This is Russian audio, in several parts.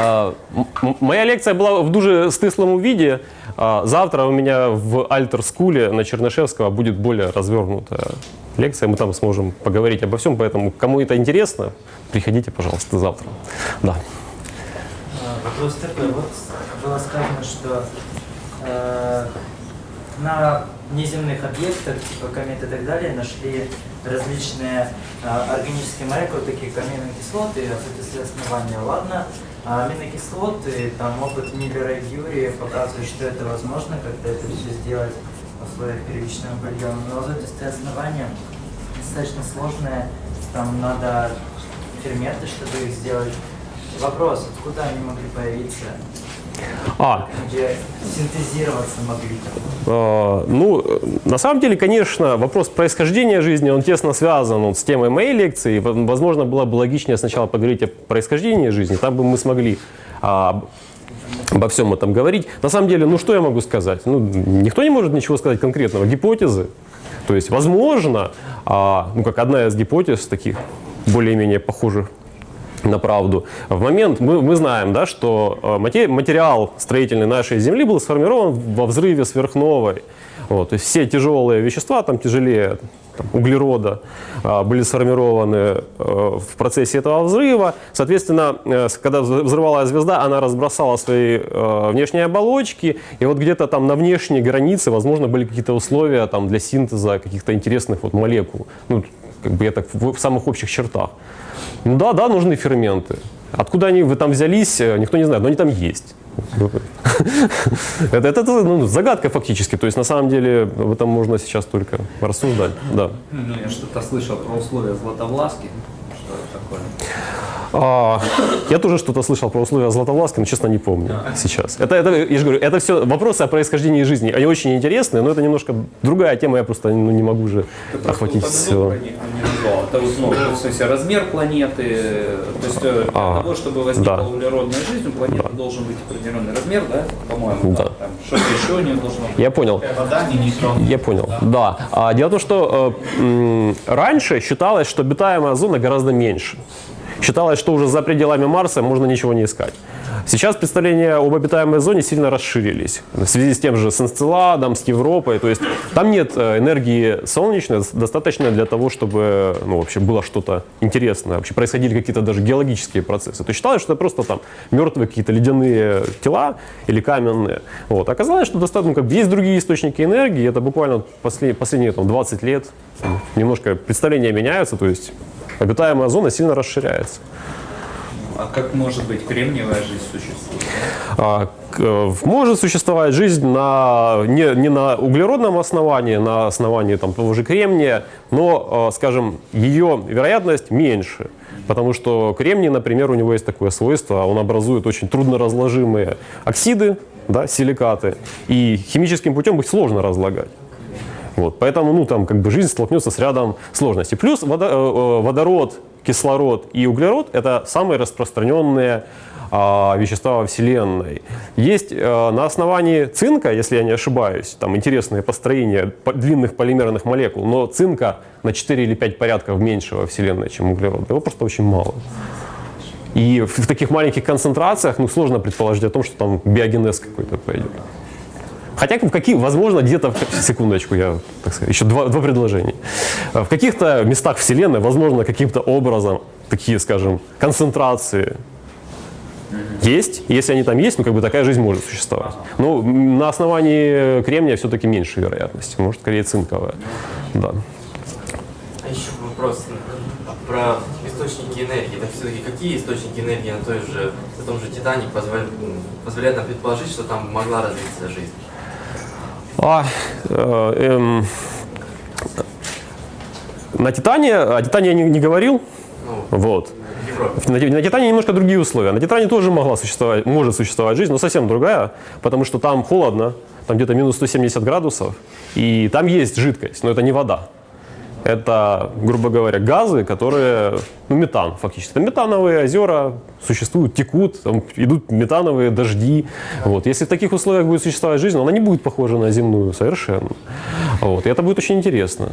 А, Моя лекція була в дуже стислому виде. А, Завтра у меня в Альтер-скуле на Чернышевского будет более развернутая лекция. Мы там сможем поговорить обо всем, поэтому кому это интересно, приходите, пожалуйста, завтра. Да. А, Вопрос такой. Вот было сказано, что э, на неземных объектах, типа комет и так далее, нашли различные э, органические молекулы, такие как аминокислоты, ацетилстрой основания. Ладно, а аминокислоты, там опыт Миллера и Юрия показывает, что это возможно, когда это все сделать в условиях первичного бульона. Но азотистые основания достаточно сложное, там надо ферменты, чтобы их сделать. Вопрос, откуда они могли появиться, А, синтезироваться могли? Э, Ну, на самом деле, конечно, вопрос происхождения жизни, он тесно связан вот с темой моей лекции. Возможно, было бы логичнее сначала поговорить о происхождении жизни, там бы мы смогли а, об- обо всем этом говорить. На самом деле, ну что я могу сказать? Ну, никто не может ничего сказать конкретного. Гипотезы. То есть, возможно, а, ну, как одна из гипотез таких более-менее похожих на правду. В момент мы, мы знаем, да, что э, мате- материал строительный нашей Земли был сформирован во взрыве сверхновой. Вот, то есть все тяжелые вещества, там тяжелее там, углерода, а, были сформированы э, в процессе этого взрыва. Соответственно, э, когда взры- взрывалась звезда, она разбросала свои э, внешние оболочки, и вот где-то там на внешней границе, возможно, были какие-то условия там, для синтеза каких-то интересных вот молекул. Ну, как бы я так в самых общих чертах. Ну да, да, нужны ферменты. Откуда они вы там взялись, э, никто не знает, но они там есть. Это, это, ну, загадка фактически. То есть на самом деле об этом можно сейчас только рассуждать. Да. Ну, я что-то слышал про условия Златовласки. Что это такое? А, я тоже что-то слышал про условия Златовласки, но честно не помню сейчас. Это, это, я же говорю, это все вопросы о происхождении жизни. Они очень интересные, но это немножко другая тема, я просто ну, не могу же Ты просто охватить все. про них, не назвал. Это вот, ну, то есть размер планеты, то есть э, для А, того, чтобы возникла да. углеродная жизнь, у планеты должен быть определенный размер, да, по-моему, Да. там что-то еще у нее должно быть. Я понял. Вода, не нейтрон. Я понял, да. А, дело в том, что э, м, раньше считалось, что обитаемая зона гораздо меньше. Считалось, что уже за пределами Марса можно ничего не искать. Сейчас представления об обитаемой зоне сильно расширились в связи с тем же с Энцеладом, с Европой. То есть там нет э, энергии солнечной достаточно для того, чтобы ну, вообще было что-то интересное, вообще происходили какие-то даже геологические процессы. То считалось, что это просто там мертвые какие-то ледяные тела или каменные. Вот. Оказалось, что достаточно, ну, как бы есть другие источники энергии, это буквально после, последние там, 20 лет немножко представления меняются, то есть обитаемая зона сильно расширяется. А как может быть кремниевая жизнь существует? А, э, Может существовать жизнь на, не, не на углеродном основании, на основании там, того же кремния, но, э, скажем, ее вероятность меньше. Потому что кремний, например, у него есть такое свойство, он образует очень трудноразложимые оксиды, да, силикаты, и химическим путем их сложно разлагать. Вот, поэтому ну, там, как бы жизнь столкнется с рядом сложностей. Плюс водо- э, э, водород, кислород и углерод – это самые распространенные а, вещества во Вселенной. Есть э, на основании цинка, если я не ошибаюсь, там интересные построения по- длинных полимерных молекул, но цинка на 4 или 5 порядков меньше во Вселенной, чем углерод. Его просто очень мало. И в, в таких маленьких концентрациях ну, сложно предположить о том, что там биогенез какой-то пойдет. Хотя в каких, возможно, где-то, секундочку, я, так сказать, еще два, два предложения. В каких-то местах Вселенной, возможно, каким-то образом такие, скажем, концентрации есть. Если они там есть, ну, как бы такая жизнь может существовать. Но м, на основании кремния все-таки меньше вероятности. Может, скорее цинковая. Да. А еще вопрос про источники энергии. Так все-таки какие источники энергии на, той же, на том же Титане позволяют, позволяют нам предположить, что там могла развиться жизнь? А, э, эм, на Титане, о Титане я не, не говорил, Ну, вот. На, на Титане немножко другие условия. На Титане тоже могла существовать, может существовать жизнь, но совсем другая, потому что там холодно, там где-то минус 170 градусов, и там есть жидкость, но это не вода. Это, грубо говоря, газы, которые, ну, метан фактически. Это метановые озера существуют, текут, там идут метановые дожди. Вот. Если в таких условиях будет существовать жизнь, она не будет похожа на земную совершенно. Вот. И это будет очень интересно.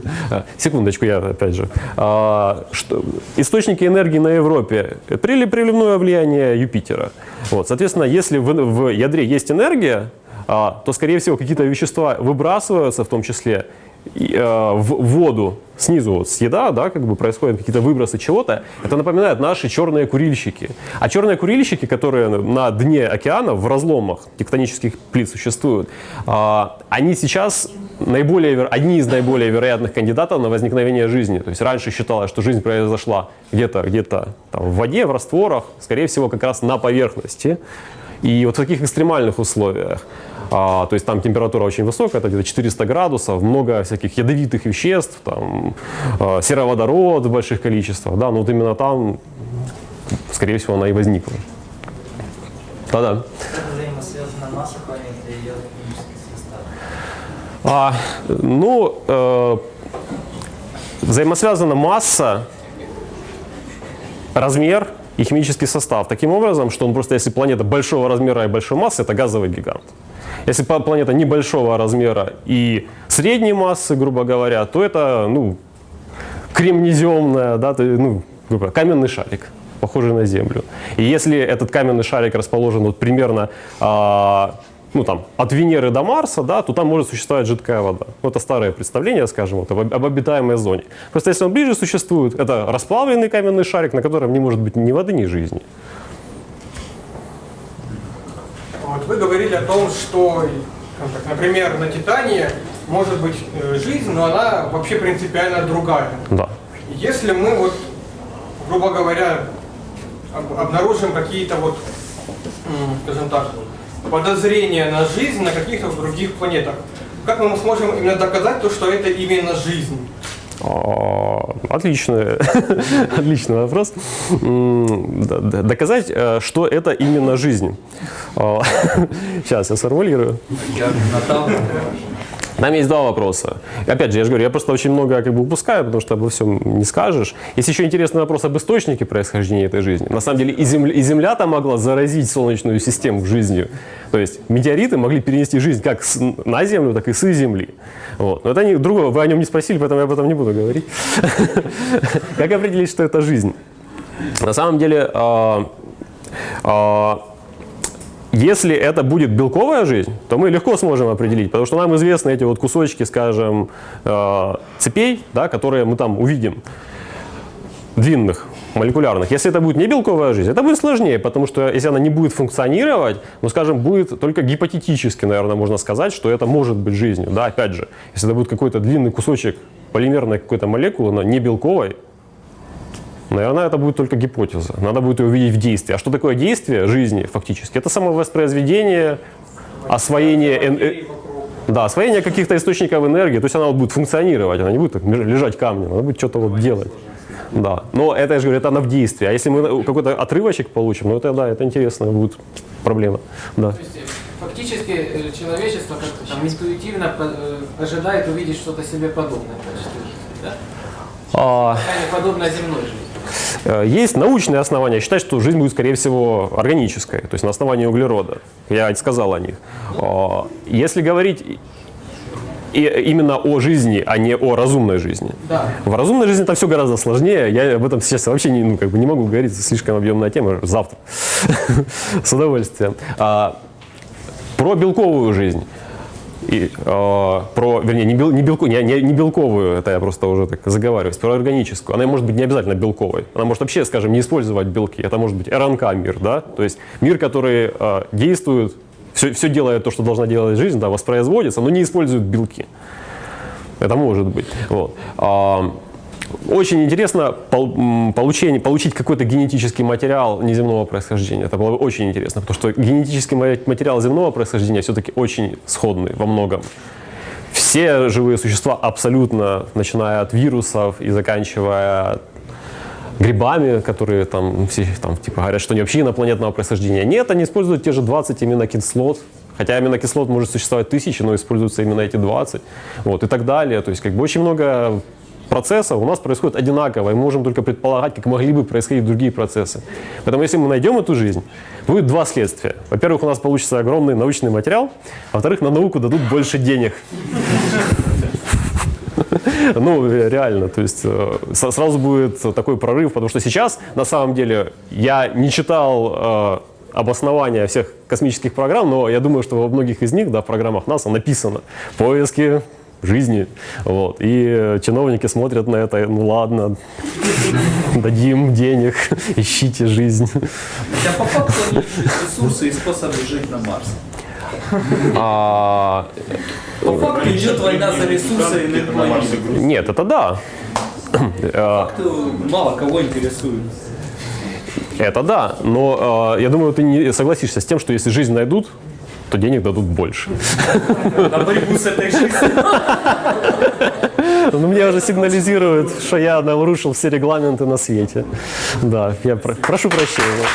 Секундочку, я опять же. А, что, источники энергии на Европе. Прили- Приливное влияние Юпитера. Вот. Соответственно, если в, в ядре есть энергия, а, то, скорее всего, какие-то вещества выбрасываются, в том числе э, в воду снизу вот съеда, да, как бы происходят какие-то выбросы чего-то, это напоминает наши черные курильщики. А черные курильщики, которые на дне океана в разломах тектонических плит существуют, а, они сейчас наиболее, одни из наиболее вероятных кандидатов на возникновение жизни. То есть раньше считалось, что жизнь произошла где-то где-то там, в воде, в растворах, скорее всего, как раз на поверхности. И вот в таких экстремальных условиях, а, то есть там температура очень высокая, это где-то 400 градусов, много всяких ядовитых веществ, там, а, сероводород в больших количествах, да, но вот именно там, скорее всего, она и возникла. Да-да. А, ну, э, взаимосвязана масса, размер и химический состав таким образом, что он просто, если планета большого размера и большой массы, это газовый гигант. Если планета небольшого размера и средней массы, грубо говоря, то это, ну, кремнеземная, да, то, ну, грубо говоря, каменный шарик, похожий на Землю. И если этот каменный шарик расположен вот примерно а, ну, там, от Венеры до Марса, да, то там может существовать жидкая вода. Ну, это старое представление, скажем, вот, об, об обитаемой зоне. Просто если он ближе существует, это расплавленный каменный шарик, на котором не может быть ни воды, ни жизни. Вот вы говорили о том, что, так, например, на Титане может быть э, жизнь, но она вообще принципиально другая. Да. Если мы вот, грубо говоря, об- обнаружим какие-то вот, скажем так, подозрения на жизнь на каких-то других планетах, как мы сможем именно доказать то, что это именно жизнь? Отличный, отличный вопрос. Доказать, э, что это именно жизнь. Сейчас я сформулирую. Я Там есть два вопроса. Опять же, я же говорю, я просто очень много как бы упускаю, потому что обо всем не скажешь. Есть еще интересный вопрос об источнике происхождения этой жизни. На самом деле и Земля, и Земля-то могла заразить Солнечную систему жизнью. То есть метеориты могли перенести жизнь как с- на Землю, так и с Земли. Вот. Но это не, другого, вы о нем не спросили, поэтому я об этом не буду говорить. Как определить, что это жизнь? На самом деле, а, а, если это будет белковая жизнь, то мы легко сможем определить, потому что нам известны эти вот кусочки, скажем, э, цепей, да, которые мы там увидим, длинных, молекулярных. Если это будет не белковая жизнь, это будет сложнее, потому что если она не будет функционировать, ну, скажем, будет только гипотетически, наверное, можно сказать, что это может быть жизнью. Да, опять же, если это будет какой-то длинный кусочек полимерной какой-то молекулы, но не белковой, Наверное, это будет только гипотеза. Надо будет ее увидеть в действии. А что такое действие жизни фактически? Это самовоспроизведение, освоение, э, да, освоение каких-то источников энергии. То есть она вот будет функционировать, она не будет так лежать камнем, она будет что-то вот делать. Да. Но это, я же говорю, это она в действии. А если мы какой-то отрывочек получим, ну это да, это интересная будет проблема. Да. То есть, э, фактически э, человечество как-то там интуитивно э, ожидает увидеть что-то себе подобное да? А, подобное земной жизни. Э, Есть научные основания считать, что жизнь будет, скорее всего, органической, то есть на основании углерода. Я сказал о них. А, Если говорить и- именно о жизни, а не о разумной жизни. Да. В разумной жизни это все гораздо сложнее. Я об этом сейчас вообще не, ну, как бы не могу говорить, это слишком объемная тема. Завтра. С удовольствием. А, Про белковую жизнь. И, э, про, вернее, не, бел, не, белку, не, не, не белковую, это я просто уже так заговариваюсь, про органическую. Она может быть не обязательно белковой. Она может вообще, скажем, не использовать белки. Это может быть РНК мир, да? То есть мир, который э, действует, все, все делает то, что должна делать жизнь, да, воспроизводится, но не использует белки. Это может быть. Вот. Очень интересно получение, получить какой-то генетический материал неземного происхождения. Это было бы очень интересно, потому что генетический ма- материал земного происхождения все-таки очень сходный во многом. Все живые существа абсолютно, начиная от вирусов и заканчивая грибами, которые там, все, там типа говорят, что они вообще инопланетного происхождения. Нет, они используют те же 20 аминокислот, хотя аминокислот может существовать тысячи, но используются именно эти 20, вот, и так далее. То есть как бы очень много процессов у нас происходит одинаково, и мы можем только предполагать, как могли бы происходить другие процессы. Поэтому если мы найдем эту жизнь, будет два следствия. Во-первых, у нас получится огромный научный материал, а во-вторых, на науку дадут больше денег. Ну, реально, то есть э, сразу будет такой прорыв, потому что сейчас, на самом деле, я не читал э, обоснования всех космических программ, но я думаю, что во многих из них, да, в программах НАСА написано «поиски жизни». Вот. И э, чиновники смотрят на это, ну ладно, дадим денег, ищите жизнь. Хотя по факту ресурсы и способы жить на Марсе. А, По факту идет война за ресурсы иных планет. нет, это да. Э, Факту мало кого интересует. Это да, но э, я думаю, ты не согласишься с тем, что если жизнь найдут, то денег дадут больше. На борьбу с этой жизнью. Ну, мне уже сигнализируют, что я нарушил все регламенты на свете. Да, я про- прошу прощения.